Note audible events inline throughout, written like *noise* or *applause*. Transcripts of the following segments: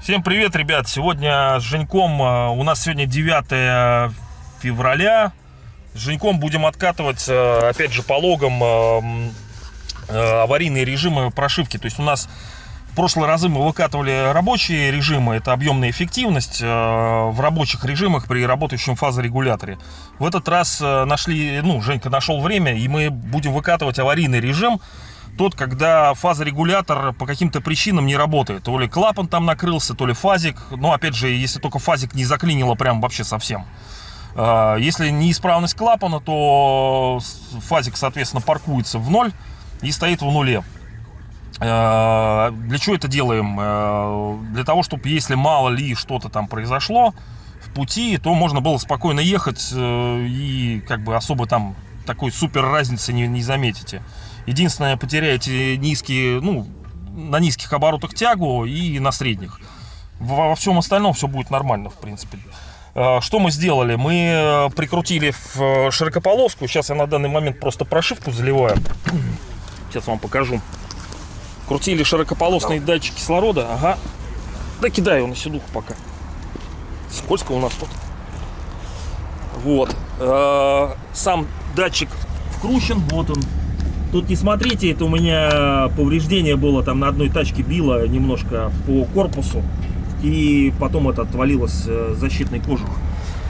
Всем привет, ребят! Сегодня с Женьком, э, у нас сегодня 9 февраля. С Женьком будем откатывать, э, опять же, по логам э, аварийные режимы прошивки. То есть у нас прошлые разы мы выкатывали рабочие режимы, это объемная эффективность э, в рабочих режимах при работающем фазорегуляторе. В этот раз э, нашли, ну, Женька нашел время, и мы будем выкатывать аварийный режим, тот, когда фазорегулятор по каким-то причинам не работает. То ли клапан там накрылся, то ли фазик. Но, опять же, если только фазик не заклинило прям вообще совсем. А, Если неисправность клапана, то фазик, соответственно, паркуется в ноль и стоит в нуле. Э, Для чего это делаем? Э, Для того, чтобы если мало ли что-то там произошло в пути, то можно было спокойно ехать э, и как бы особо там такой супер разницы не, не заметите. Единственное, потеряете низкие, ну, на низких оборотах тягу и на средних. Во, во всем остальном все будет нормально, в принципе. Что мы сделали? Мы прикрутили в широкополоску. Сейчас я на данный момент просто прошивку заливаю. Сейчас вам покажу. Крутили широкополосный датчик кислорода. Ага. Да кидаю его на седуху пока. Скользко у нас тут. Вот. Э, Сам датчик вкручен. Вот он. Тут не смотрите, это у меня повреждение было там на одной тачке било немножко по корпусу. И потом это отвалилось э, защитный кожух.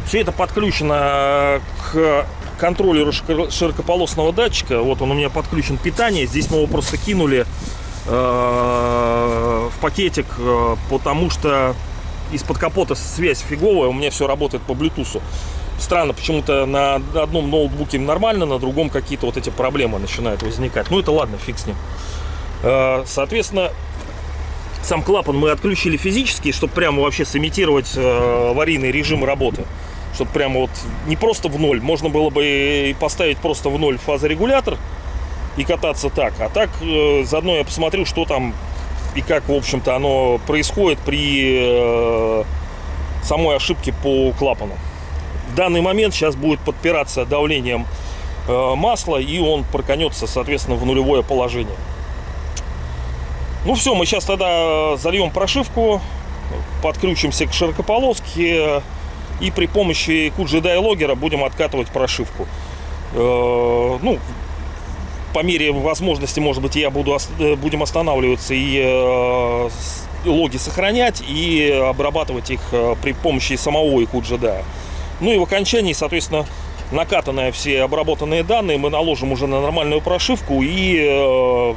Все это подключено к контроллеру широко- широкополосного датчика. Вот он у меня подключен питание. Здесь мы его просто кинули в пакетик, э, потому что из-под капота связь фиговая. У меня все работает по Bluetooth. Странно, почему-то на одном ноутбуке нормально, на другом какие-то вот эти проблемы начинают возникать. Ну это ладно, фиг с ним. Э, Соответственно, сам клапан мы отключили физически, чтобы прямо вообще сымитировать э, аварийный режим работы. Чтобы прямо вот не просто в ноль, можно было бы поставить просто в ноль фазорегулятор и кататься так. А так э, заодно я посмотрю, что там и как, в общем-то, оно происходит при э, самой ошибке по клапану. В данный момент сейчас будет подпираться давлением э, масла, и он проканется, соответственно, в нулевое положение. Ну все, мы сейчас тогда зальем прошивку, подключимся к широкополоске и при помощи QGDI логера будем откатывать прошивку. Э, Ну, по мере возможности, может быть, я буду, э, будем останавливаться и э, логи сохранять и обрабатывать их э, при помощи самого QGDI. Ну и в окончании, соответственно, накатанные все обработанные данные мы наложим уже на нормальную прошивку и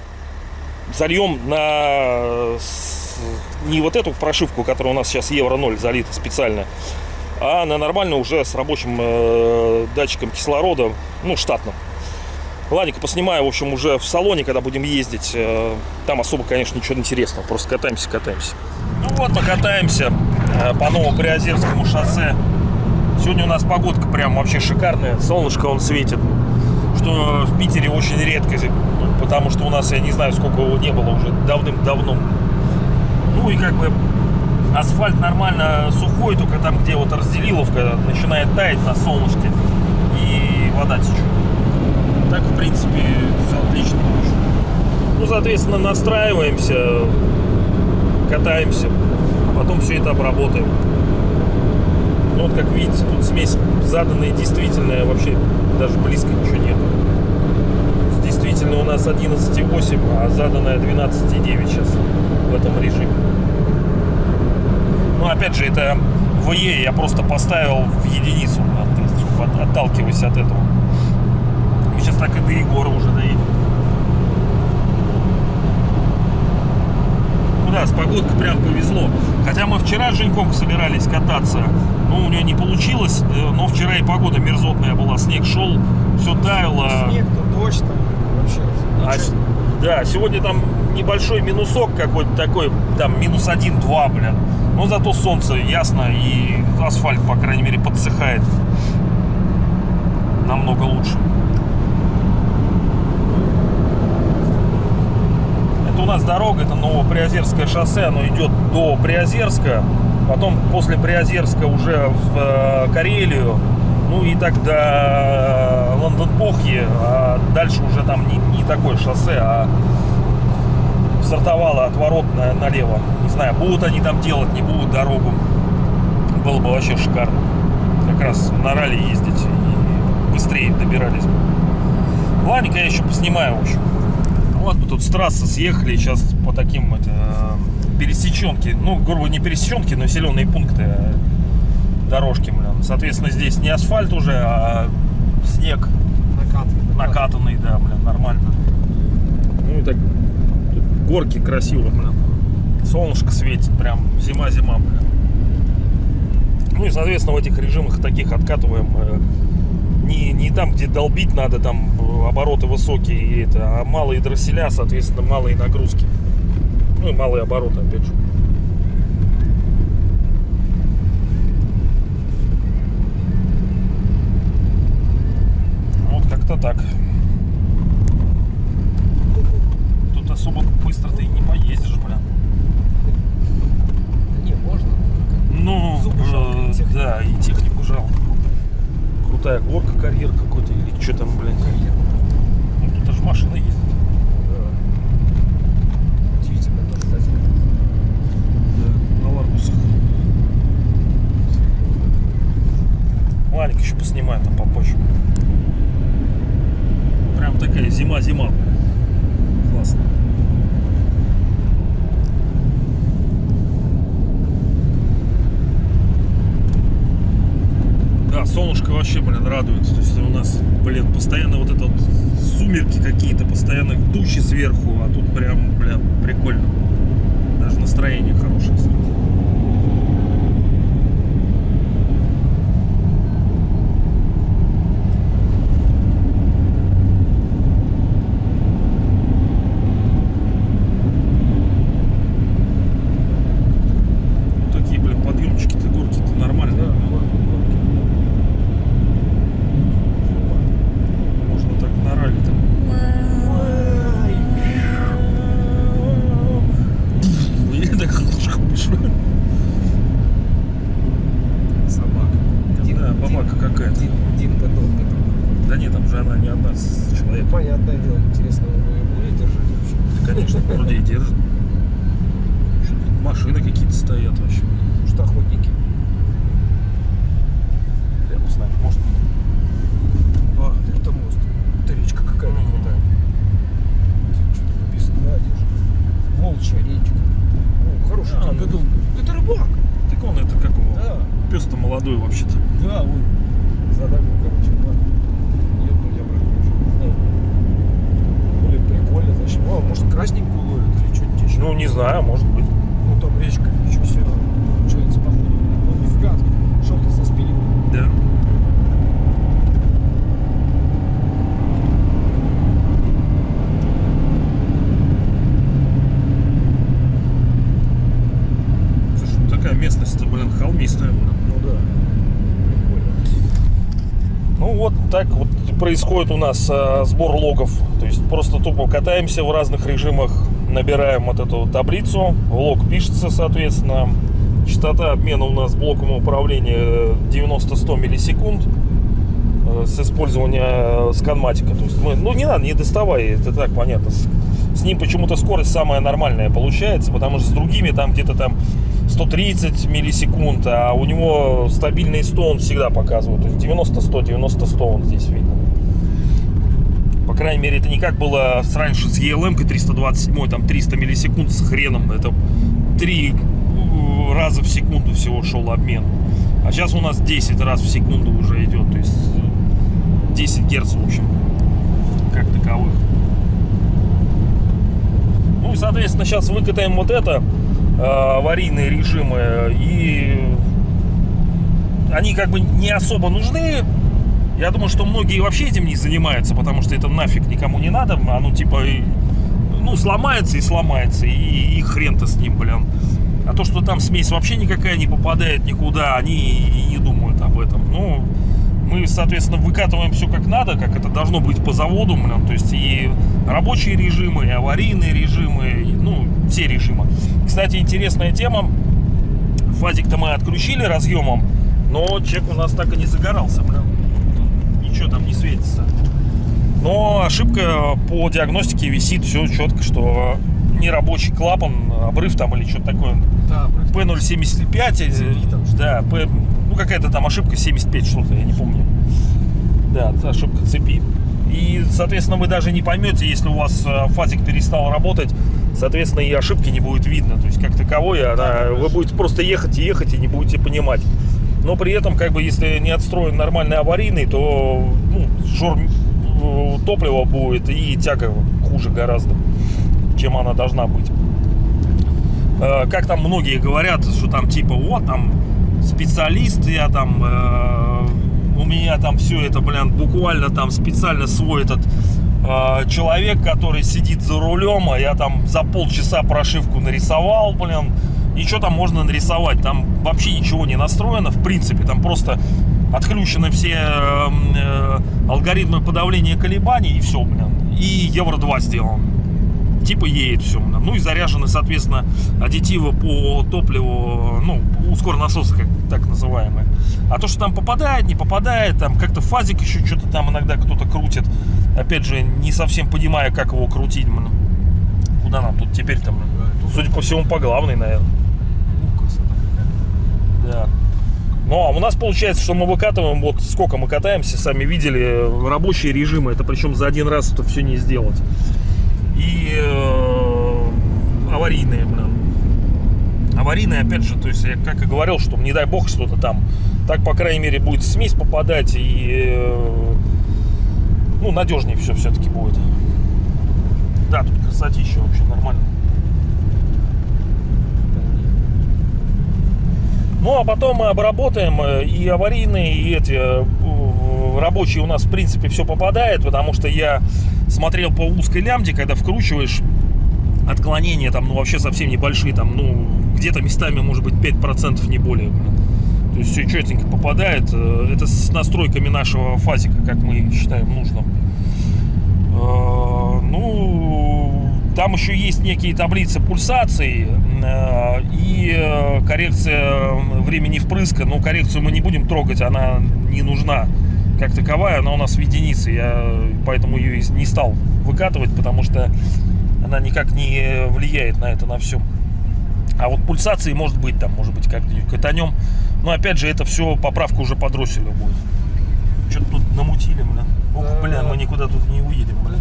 зальем на не вот эту прошивку, которая у нас сейчас евро 0 залита специально, а на нормальную уже с рабочим датчиком кислорода, ну, штатным. Ладненько, поснимаю, в общем, уже в салоне, когда будем ездить. Э, Там особо, конечно, ничего интересного. Просто катаемся, катаемся. Ну вот, мы катаемся э, по Новоприозерскому шоссе. Сегодня у нас погодка прям вообще шикарная. Солнышко он светит. Что в Питере очень редко. ну, Потому что у нас, я не знаю, сколько его не было уже давным-давно. Ну и как бы асфальт нормально сухой, только там, где вот разделиловка, начинает таять на солнышке. И вода течет. Так, в принципе, все отлично. Ну, соответственно, настраиваемся, катаемся, потом все это обработаем. Ну, вот, как видите, тут смесь заданная действительная, вообще даже близко ничего нет. Действительно у нас 11,8, а заданная 12,9 сейчас в этом режиме. Ну, опять же, это ВЕ я просто поставил в единицу, от- от- отталкиваясь от этого. Так и до Егора уже доедем. Ну да, с погодкой прям повезло. Хотя мы вчера с Женьком собирались кататься, но у нее не получилось. э, Но вчера и погода мерзотная была, снег шел, все таяло. Снег, то дождь там вообще. А да, сегодня там небольшой минусок какой-то такой, там минус один-два, блин. Но зато солнце ясно и асфальт, по крайней мере, подсыхает. Намного лучше. Это у нас дорога, это Новоприозерское шоссе, оно идет до Приозерска, потом после Приозерска уже в э, Карелию, Ну и так до Лондон-Похьи, а дальше уже там не, не такое шоссе, а стартовало отворот на, налево. Не знаю, будут они там делать, не будут дорогу. Было бы вообще шикарно. Как раз на ралли ездить и быстрее добирались бы. Ладненько, я еще поснимаю, в общем. Вот мы тут с трассы съехали, сейчас по таким это, пересеченки, ну, грубо не пересеченки, но населенные пункты э, дорожки, блин. Соответственно, здесь не асфальт уже, а снег Накатывает. накатанный, да, блин, нормально. Ну и так горки красиво, блин. Солнышко светит, прям зима-зима, блин. Ну и, соответственно, в этих режимах таких откатываем э, не, не там, где долбить надо, там э, обороты высокие, и это, а малые дросселя, соответственно, малые нагрузки. Ну и малые обороты, опять же. Вот как-то так. Тут особо быстро ты не поездишь, блин. Да не, можно. Ну, э, да, и технику жалко. Крутая горка, карьер какой-то, или что там. Карьер. Ну, тут даже машина ездит. Да. Удивительно тоже, кстати. Да, на Ларгусах. Ладненько, еще поснимаю там попозже. Прям такая зима-зима. Классно. Да, солнышко вообще, блин, радует. То есть у нас, блин, постоянно вот это вот сумерки какие-то, постоянно тучи сверху, а тут прям, бля, прикольно. Даже настроение хорошее сразу. Ну, такие, блин, подъемчики-то, горки-то нормальные. Да, горки, горки. Можно так на ралли там. И так пишу. Собака. Да, бабака какая-то. Дин, Дин Дадон, который. Да нет, там же не с Ну, понятное дело, интересно, вы ее будете держать вообще? Конечно, вроде и держит. Машины какие-то стоят вообще. Может, охотники? Рядом с нами, может. А, это мост. Это речка какая-то Мгм. крутая. Что-то написано, да, держи. Волчья речка. О, хороший А, ну. Это рыбак. Так он это как его? Да. Пес-то молодой вообще-то. Да, он задавил, короче, на ёбну я брат, короче. Ну, прикольно, значит. О, может, красненькую ловят или что-нибудь еще. Ну, не знаю, может быть. Ну, там речка, ничего себе. Получается, походу. Ну, нифига, шел-то со спилем. Да. Слушай, ну такая местность-то, блин, холмистая. Ну, да. Прикольно. Ну вот так вот происходит у нас э, сбор логов. То есть просто тупо катаемся в разных режимах, набираем вот эту таблицу, лог пишется, соответственно. Частота обмена у нас блоком управления 90-100 миллисекунд э, с использования э, сканматика. То есть мы, ну не надо, не доставай, это так понятно. С, с ним почему-то скорость самая нормальная получается, потому что с другими там где-то там 130 миллисекунд, а у него стабильный 100 он всегда показывает. То есть 90-100, 90-100 он здесь видно. Крайней мере, это не как было раньше с ELM 327, там 300 миллисекунд с хреном. Это 3 раза в секунду всего шел обмен. А сейчас у нас 10 раз в секунду уже идет. То есть э, 10 герц, в общем, как таковых. Ну и, соответственно, сейчас выкатаем вот это, э, аварийные режимы, и они как бы не особо нужны. Я думаю, что многие вообще этим не занимаются, потому что это нафиг никому не надо. Оно типа, ну, сломается и сломается, и, и хрен-то с ним, блин. А то, что там смесь вообще никакая не попадает никуда, они и не думают об этом. Ну, мы, соответственно, выкатываем все как надо, как это должно быть по заводу, блин. То есть и рабочие режимы, и аварийные режимы, и, ну, все режимы. Кстати, интересная тема. Фазик-то мы отключили разъемом, но чек у нас так и не загорался, блин. Но ошибка по диагностике висит все четко, что нерабочий клапан, обрыв там или что-то такое. Да, P075, Цепи там э, да, P, ну какая-то там ошибка 75 что-то, я не помню. Да, ошибка цепи. И, соответственно, вы даже не поймете, если у вас э, фазик перестал работать, соответственно, и ошибки не будет видно. То есть, как таковой, она, вы будете просто ехать и ехать и не будете понимать. Но при этом, как бы, если не отстроен нормальный аварийный, то ну, жор э, топлива будет и тяга хуже гораздо, чем она должна быть. Э, Как там многие говорят, что там типа, вот там специалист, я там, э, у меня там все это, блин, буквально там специально свой этот человек, который сидит за рулем, а я там за полчаса прошивку нарисовал, блин, и что там можно нарисовать? Там вообще ничего не настроено, в принципе, там просто отключены все э, э, алгоритмы подавления колебаний и все, блин, и Евро 2 сделан типа едет все. Ну и заряжены, соответственно, аддитивы по топливу, ну, ускорнасосы, как так называемые. А то, что там попадает, не попадает, там как-то фазик еще что-то там иногда кто-то крутит. Опять же, не совсем понимая, как его крутить. блин. Куда нам тут теперь там? Судя по всему, по главной, наверное. Да. Ну, а у нас получается, что мы выкатываем, вот сколько мы катаемся, сами видели, рабочие режимы. Это причем за один раз это все не сделать. И э, аварийные, блин. Аварийные, опять же, то есть, я как и говорил, что не дай бог что-то там. Так, по крайней мере, будет смесь попадать и, э, ну, надежнее все все-таки будет. Да, тут красотища вообще нормально. Ну, а потом мы обработаем э, и аварийные, и эти э, рабочие у нас, в принципе, все попадает, потому что я смотрел по узкой лямде, когда вкручиваешь отклонения там, ну, вообще совсем небольшие, там, ну, где-то местами, может быть, 5% не более. То есть все четенько попадает. Э, Это с настройками нашего фазика, как мы считаем нужным. Ну, там еще есть некие таблицы пульсаций э, и э, коррекция времени впрыска. Но коррекцию мы не будем трогать, она не нужна как таковая. Она у нас в единице, я поэтому ее не стал выкатывать, потому что она никак не влияет на это, на все. А вот пульсации может быть там, может быть, как-нибудь катанем. Но опять же, это все поправка уже под будет. Что-то тут намутили, блин. Ох, блин, мы никуда тут не уедем, блин.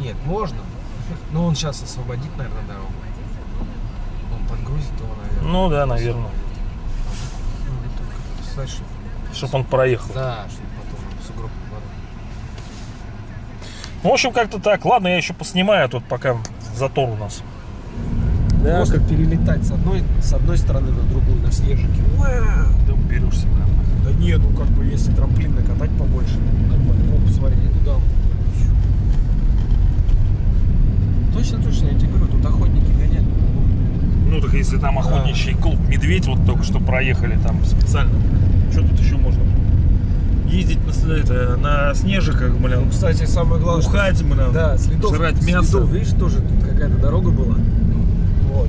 Нет, можно. Но он сейчас освободит, наверное, дорогу. Он подгрузит его, наверное. Ну да, наверное. Ну, только, знаешь, Чтоб он проехал. Да, чтобы потом сугроб не. Ну, в общем, как-то так. Ладно, я еще поснимаю тут, пока затор у нас. Да, Просто перелетать с одной, с одной стороны на другую, на снежике. Уа! да уберешься, блин. Да нет, ну как бы если трамплин накатать побольше, нормально. О, посмотри, и туда. вот. Точно, точно, я тебе говорю, тут охотники гонять. Ну, так если там охотничий клуб «Медведь» вот только что проехали там специально. Что тут еще можно? Ездить на, это, на снежиках, Ну, блин. кстати, самое главное, что- Бухать, блин. Да, следов, жрать мясо. следов, видишь, тоже тут какая-то дорога была. Вот.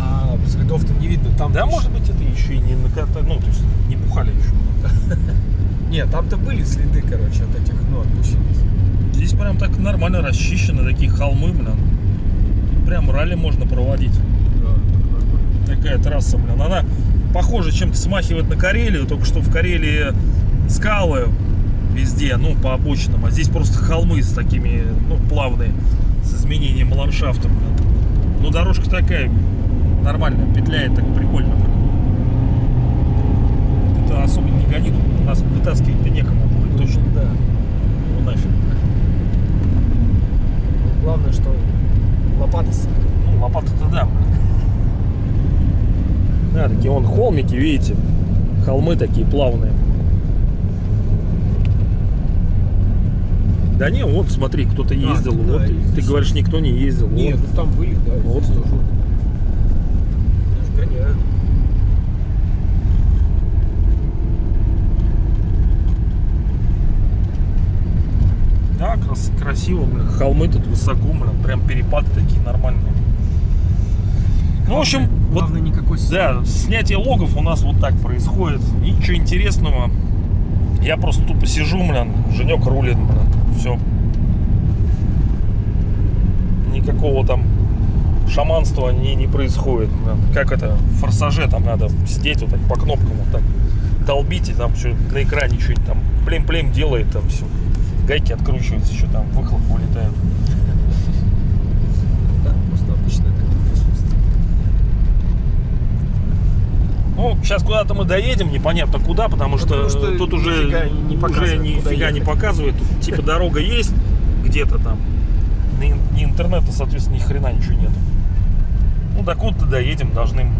А следов-то не видно. Там Да, лишь- может быть, это еще и не накатали, ну, то есть не бухали еще. *laughs* Нет, там-то были следы, короче, от этих, ну, от гусениц. Здесь прям так нормально расчищено, такие холмы, блин. Прям ралли можно проводить. Такая трасса, блин. Она похоже чем-то смахивает на Карелию, только что в Карелии скалы везде, ну, по обочинам, а здесь просто холмы с такими, ну, плавные, с изменением ландшафта, блин. Ну, дорожка такая нормальная, петляет так прикольно, блин. Это особо не гонит, нас вытаскивать-то некому будет точно. Да. Ну, нафиг. Главное, что лопата с- Ну, лопата-то да. Да, такие вон холмики, видите? Холмы такие плавные. Да не, вот смотри, кто-то ездил. да, вот, и здесь- ты говоришь, никто не ездил. Нет, вот. ну там были, да. Вот. тоже. Даже. Да, крас- красиво, блин. Холмы тут высоко, блин. Прям перепады такие нормальные. Ну, в общем, вот Главное, никакой Да, снятие логов у нас вот так происходит. Ничего интересного. Я просто тупо сижу, блин, Женек рулит, блин, все. Никакого там шаманства не, не происходит. блин. Как это, в форсаже там надо сидеть вот так по кнопкам вот так долбить, и там все на экране что-нибудь там плем-плем делает, там все. Гайки откручиваются, еще там выхлоп вылетает. Да, просто обычная такая машина. Ну, сейчас куда-то мы доедем, непонятно куда, потому что, потому что тут уже нифига не показывает, нифига не показывает. Тут, типа дорога есть где-то там. Ни, интернета, соответственно, ни хрена ничего нету. Ну, до куда-то доедем, должны.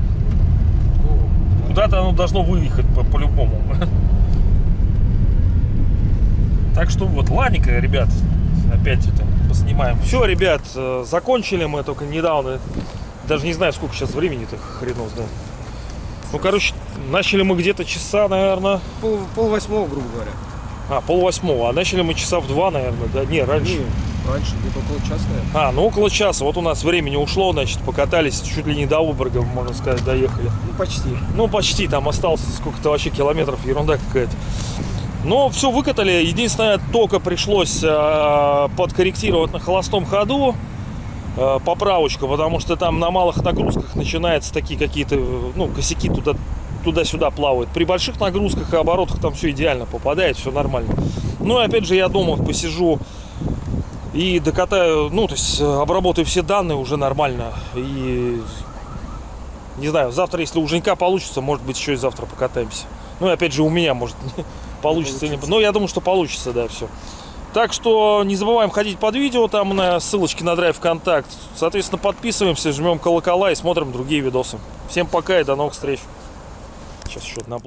Куда-то оно должно выехать по- по-любому. *laughs* Так что вот, ладненько, ребят, опять это поснимаем. Все, ребят, э, закончили мы только недавно. Даже не знаю, сколько сейчас времени-то хренов знает. Ну, короче, начали мы где-то часа, наверное, пол, пол восьмого, грубо говоря. а, пол восьмого, а начали мы часа в два, наверное, да? Не, раньше. Не, раньше где-то около часа, наверное. А, ну около часа. Вот у нас времени ушло, значит, покатались чуть ли не до Уборга, можно сказать, доехали. Ну, почти. Ну, почти, там осталось сколько-то вообще километров, ерунда какая-то. Но все выкатали. Единственное, только пришлось э, подкорректировать на холостом ходу поправочку, потому что там на малых нагрузках начинаются такие какие-то, э, ну, косяки туда туда-сюда плавают. При больших нагрузках и оборотах там все идеально попадает, все нормально. Ну и опять же я дома посижу и докатаю, ну то есть э, обработаю все данные уже нормально. И не знаю, завтра, если у Женька получится, может быть, еще и завтра покатаемся. Ну и опять же у меня, может, *laughs* получится. Получится. Но я думаю, что получится, да, все. Так что не забываем ходить под видео, там на ссылочке на драйв контакт. Соответственно, подписываемся, жмем колокола и смотрим другие видосы. Всем пока и до новых встреч. Сейчас еще одна.